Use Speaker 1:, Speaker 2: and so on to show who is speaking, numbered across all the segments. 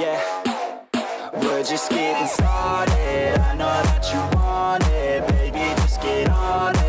Speaker 1: Yeah, we're just getting started. I know that you want it, baby. Just get on it,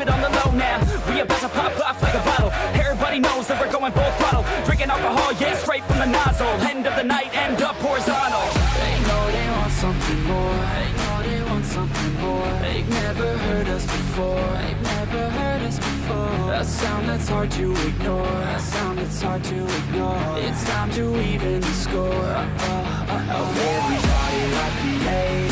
Speaker 2: keep it on the low now. We about to pop off like a bottle. Everybody knows that we're going full throttle. Drinking alcohol, yeah, straight from the nozzle. End of the night, end up horizontal.
Speaker 3: They know they want something more. They know they want something more. They've never heard us before. They've never heard us before. A sound that's hard to ignore. A sound that's hard to ignore. It's time to even the score. Uh, uh, uh, uh.
Speaker 1: Everybody like the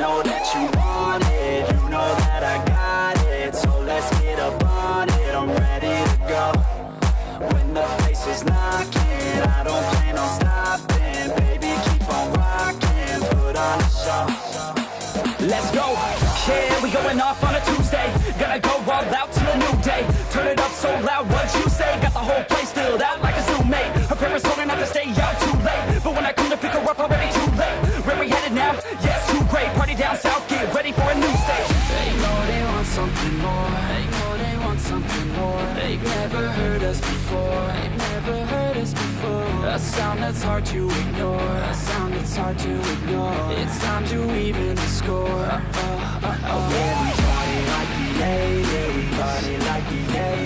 Speaker 1: know that you want it, you know that I got it. So let's get up on it, I'm ready to go. When the place is knocking, I don't plan on stopping. Baby, keep on rocking, put on a show.
Speaker 2: Let's go, yeah, we going off on a Tuesday. Gonna go all out till a new day. Turn it up so loud, what you
Speaker 3: You've never heard us before. You've never heard us before. A sound that's hard to ignore. A sound that's hard to ignore. It's time to even the score. Uh, uh, uh, oh, yeah, we party like the 80s Party like the 80s